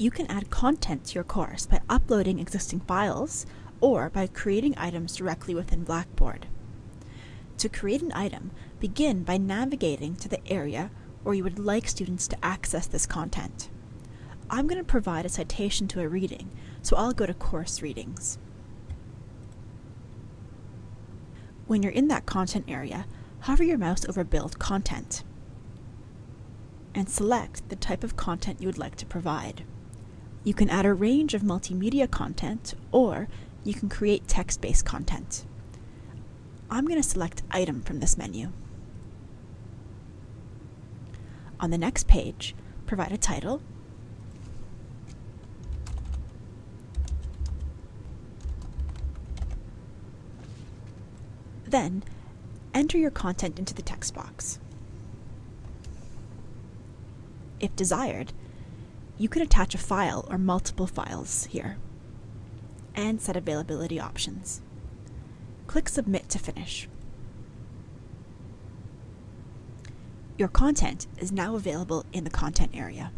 You can add content to your course by uploading existing files or by creating items directly within Blackboard. To create an item, begin by navigating to the area where you would like students to access this content. I'm going to provide a citation to a reading, so I'll go to Course Readings. When you're in that content area, hover your mouse over Build Content and select the type of content you would like to provide. You can add a range of multimedia content or you can create text-based content. I'm going to select Item from this menu. On the next page, provide a title, Then, enter your content into the text box. If desired, you can attach a file or multiple files here and set availability options. Click Submit to finish. Your content is now available in the content area.